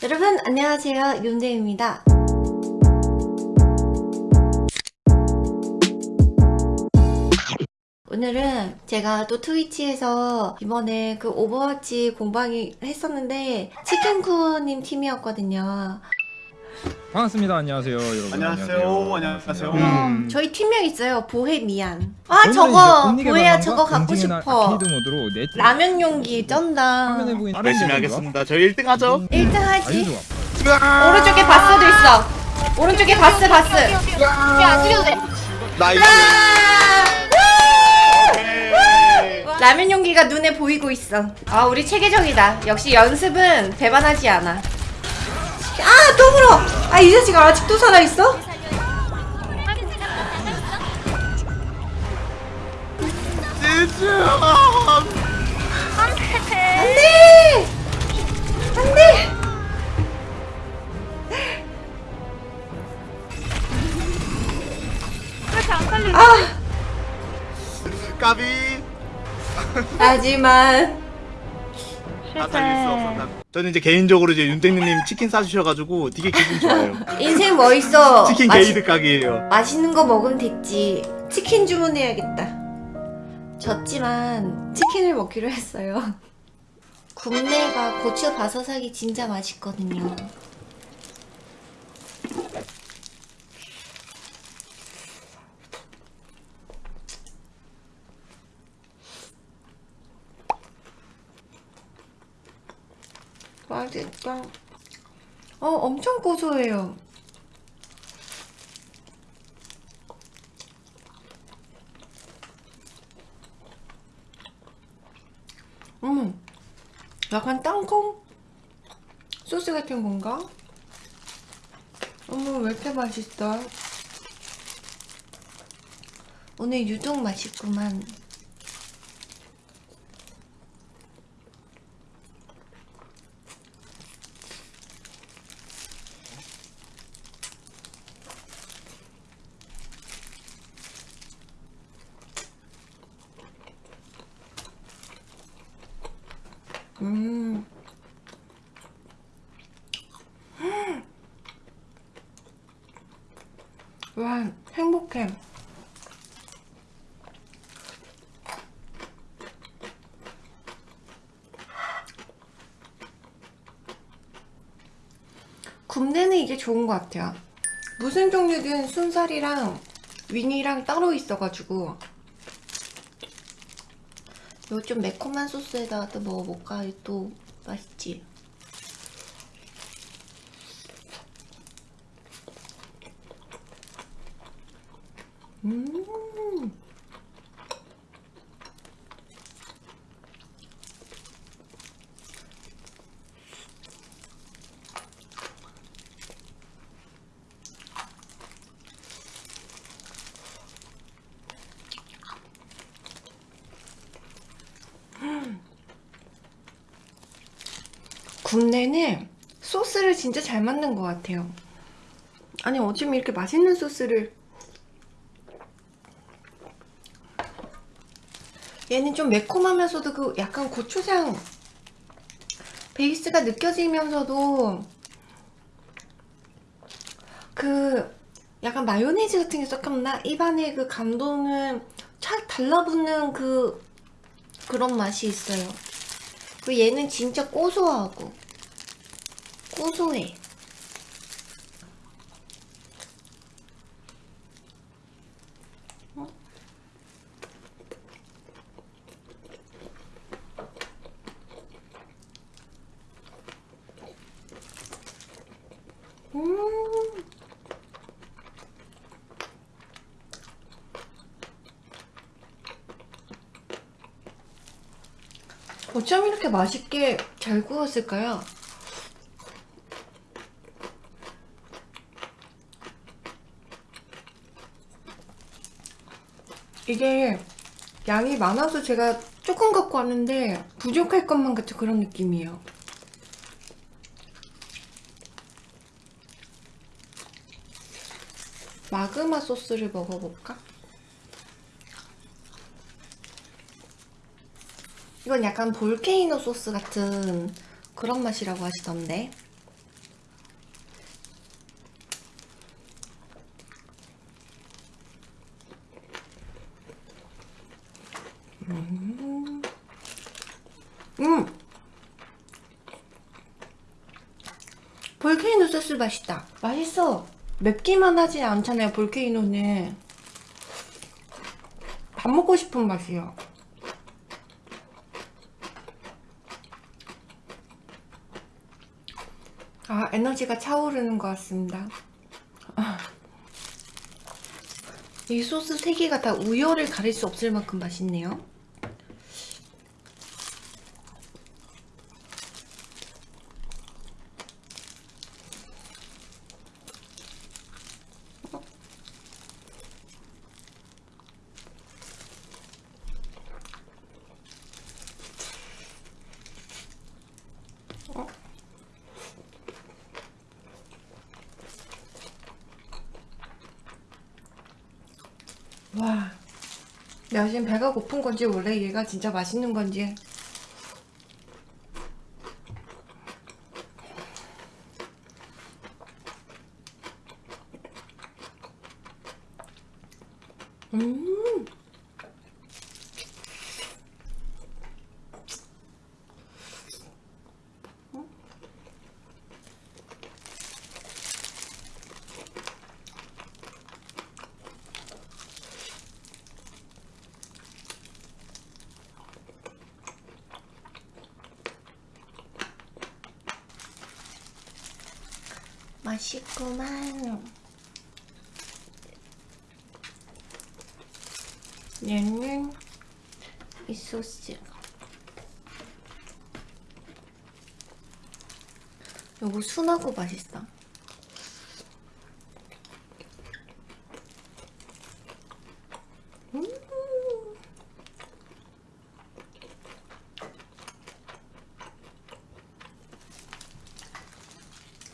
여러분 안녕하세요. 윤재입니다. 오늘은 제가 또 트위치에서 이번에 그 오버워치 공방이 했었는데 치킨쿠님 팀이었거든요 반갑습니다. 안녕하세요, 여러분. 안녕하세요. 안녕하세요. 음. 저희 팀명 있어요 보헤미안 아 저거 보헤야 저거 거 갖고 싶어 라면 용기 쩐다 화면에 보이는 다른 열심히 하겠습니다. 저희 1등 하죠. 1등 아주 하지. 오른쪽에 바스도 있어 오른쪽에 바스 바스 야 안 죽여도 돼. 나이스. 라면 용기가 눈에 보이고 있어. 아, 우리 체계적이다. 역시 연습은 배반하지 않아. 아, 또 물어! 아, 이 자식 아직도 살아있어? 안 돼! 안 돼! 아, 까비. 하지만. 다 살릴 수 없었다. 저는 이제 개인적으로 이제 윤땡님 치킨 싸주셔가지고 되게 기분 좋아요. 인생 뭐 있어? 치킨 맛있- 게이드 가게예요. 맛있는 거 먹으면 됐지. 치킨 주문해야겠다. 졌지만 치킨을 먹기로 했어요. 굽네가 고추 바사삭이 진짜 맛있거든요. 맛있다. 어, 엄청 고소해요. 음, 약간 땅콩 소스 같은 건가? 어머, 왜 이렇게 맛있어? 오늘 유독 맛있구만. 음. 와, 행복해. 굽내는 이게 좋은 것 같아요. 무슨 종류든 순살이랑 윙이랑 따로 있어가지고 이거 좀 매콤한 소스에다가 또 먹어볼까? 또 맛있지? 음 굽내는 소스를 진짜 잘 만든 것 같아요. 아니 어쩜 이렇게 맛있는 소스를 얘는 좀 매콤하면서도 그 약간 고추장 베이스가 느껴지면서도 그 약간 마요네즈 같은 게 섞였나? 입안에 그 감도는 착 달라붙는 그 그런 맛이 있어요. 그 얘는 진짜 고소하고 고소해. 어? 음. 어쩜 이렇게 맛있게 잘 구웠을까요? 이게 양이 많아서 제가 조금 갖고 왔는데 부족할 것만 같은 그런 느낌이에요. 마그마 소스를 먹어볼까? 이건 약간 볼케이노 소스 같은 그런 맛이라고 하시던데. 음, 음. 볼케이노 소스 맛있다. 맛있어. 맵기만 하지 않잖아요 볼케이노는. 밥 먹고 싶은 맛이요. 아, 에너지가 차오르는 것 같습니다. 아. 이 소스 세 개가 다 우열을 가릴 수 없을 만큼 맛있네요. 와, 내가 지금 배가 고픈 건지 원래 얘가 진짜 맛있는 건지 음 맛있구만. 얘는 이 소스. 요거 순하고 맛있어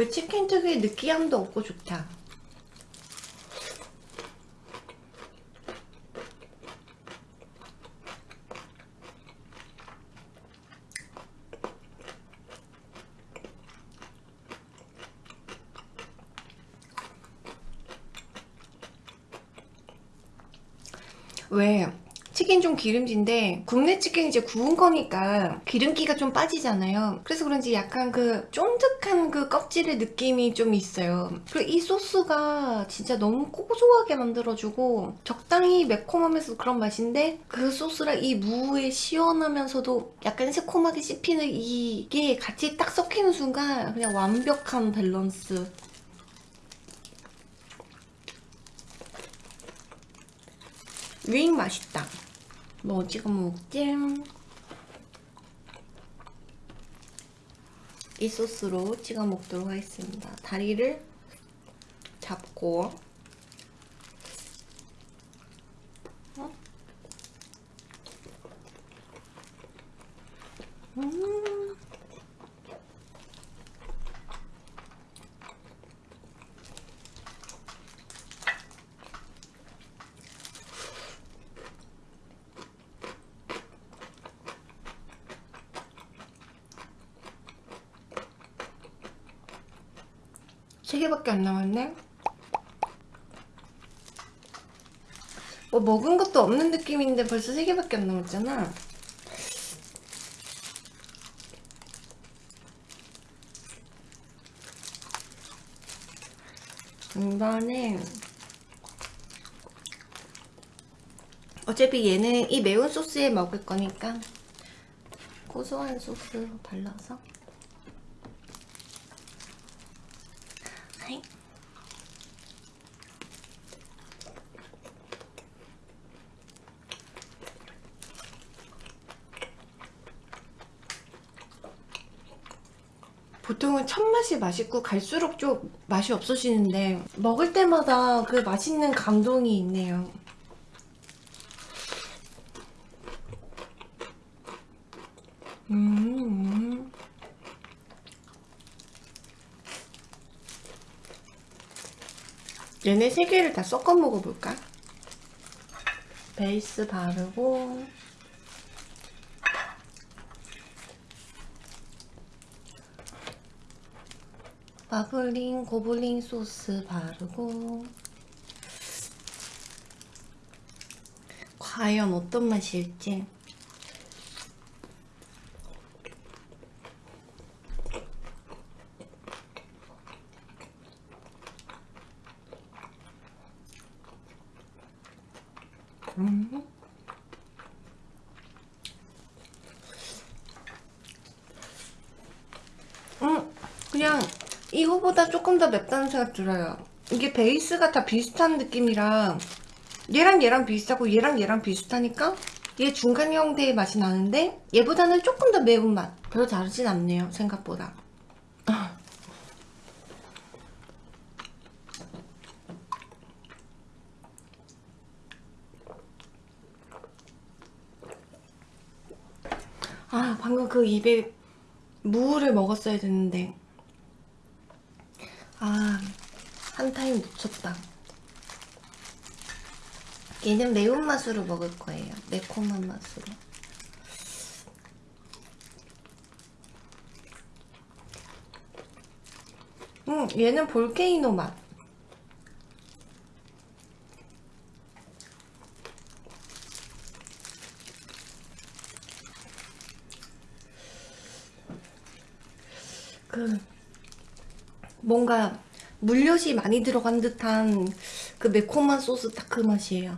그 치킨 특유의 느끼함도 없고 좋다. 왜 치킨 좀 기름진데 국내 치킨 이제 구운 거니까 기름기가 좀 빠지잖아요. 그래서 그런지 약간 그 쫀득한 그 껍질의 느낌이 좀 있어요. 그리고 이 소스가 진짜 너무 고소하게 만들어주고 적당히 매콤하면서 그런 맛인데 그 소스랑 이 무의 시원하면서도 약간 새콤하게 씹히는 이게 같이 딱 섞이는 순간 그냥 완벽한 밸런스. 윙 맛있다. 뭐 찍어 먹지? 이 소스로 찍어 먹도록 하겠습니다. 다리를 잡고 3개밖에 안 남았네. 뭐 먹은 것도 없는 느낌인데 벌써 3개밖에 안 남았잖아. 이번엔 어차피 얘는 이 매운 소스에 먹을 거니까 고소한 소스 발라서. 보통은 첫 맛이 맛있고 갈수록 좀 맛이 없어지는데 먹을 때마다 그 맛있는 감동이 있네요. 음. 얘네 세 개를 다 섞어 먹어볼까? 베이스 바르고 바블링 고블린 소스 바르고 과연 어떤 맛일지 음. 음, 그냥 이거보다 조금 더 맵다는 생각 들어요. 이게 베이스가 다 비슷한 느낌이라 얘랑 얘랑 비슷하고 얘랑 얘랑 비슷하니까 얘 중간 형태의 맛이 나는데 얘보다는 조금 더 매운 맛. 별로 다르진 않네요, 생각보다. 아, 방금 그 입에 무를 먹었어야 됐는데. 아, 한 타임 놓쳤다. 얘는 매운맛으로 먹을 거예요. 매콤한 맛으로. 음, 얘는 볼케이노 맛. 그 뭔가 물엿이 많이 들어간 듯한 그 매콤한 소스 딱 그 맛이에요.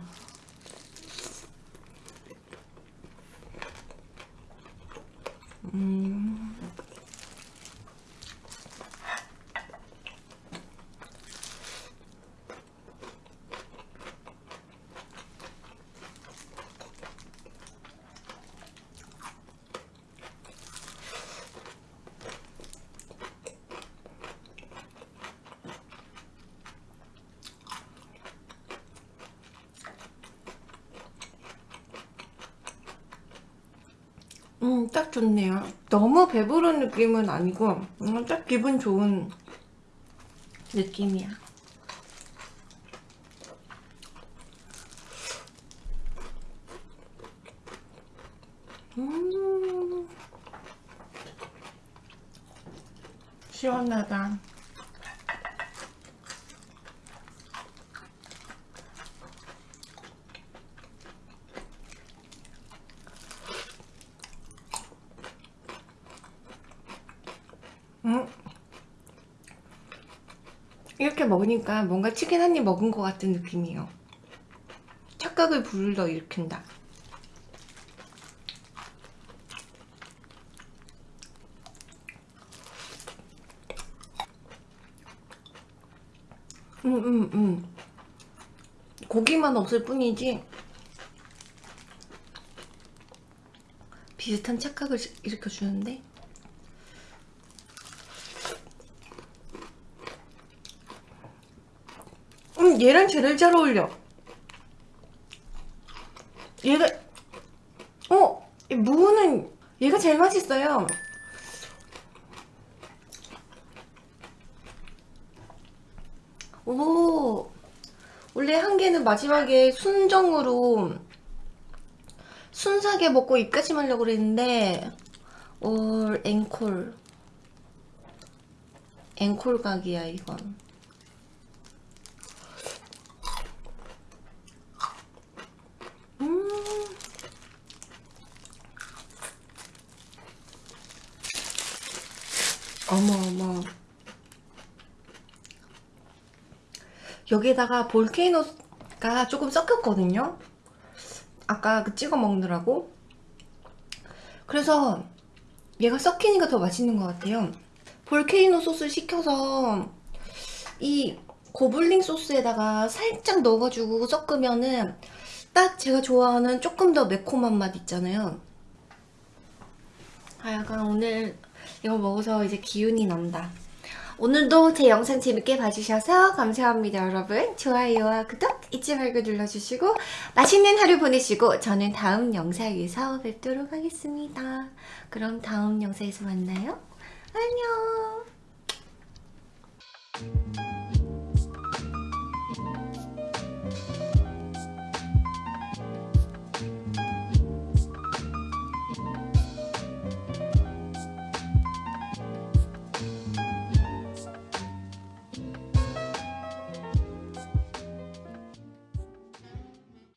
음. 음, 딱 좋네요. 너무 배부른 느낌은 아니고, 음, 딱 기분 좋은 느낌이야. 음, 시원하다. 이렇게 먹으니까 뭔가 치킨 한 입 먹은 것 같은 느낌이에요. 착각을 불러 일으킨다. 음, 음, 음. 고기만 없을 뿐이지 비슷한 착각을 일으켜주는데 음, 얘랑 제일 잘 어울려. 얘가, 어, 이 무는 얘가 제일 맛있어요. 오, 원래 한 개는 마지막에 순정으로 순삭에 먹고 입까지 말려고 그랬는데, 올 앵콜. 앵콜 각이야, 이건. 음. 어머 어머 여기에다가 볼케이노가 조금 섞였거든요 아까 그 찍어 먹느라고 그래서 얘가 섞이니까 더 맛있는 것 같아요 볼케이노 소스 시켜서 이 고블링 소스에다가 살짝 넣어가지고 섞으면은 딱 제가 좋아하는 조금 더 매콤한 맛 있잖아요. 아, 약간 오늘 이거 먹어서 이제 기운이 난다. 오늘도 제 영상 재밌게 봐주셔서 감사합니다, 여러분. 좋아요와 구독 잊지 말고 눌러주시고 맛있는 하루 보내시고 저는 다음 영상에서 뵙도록 하겠습니다. 그럼 다음 영상에서 만나요. 안녕.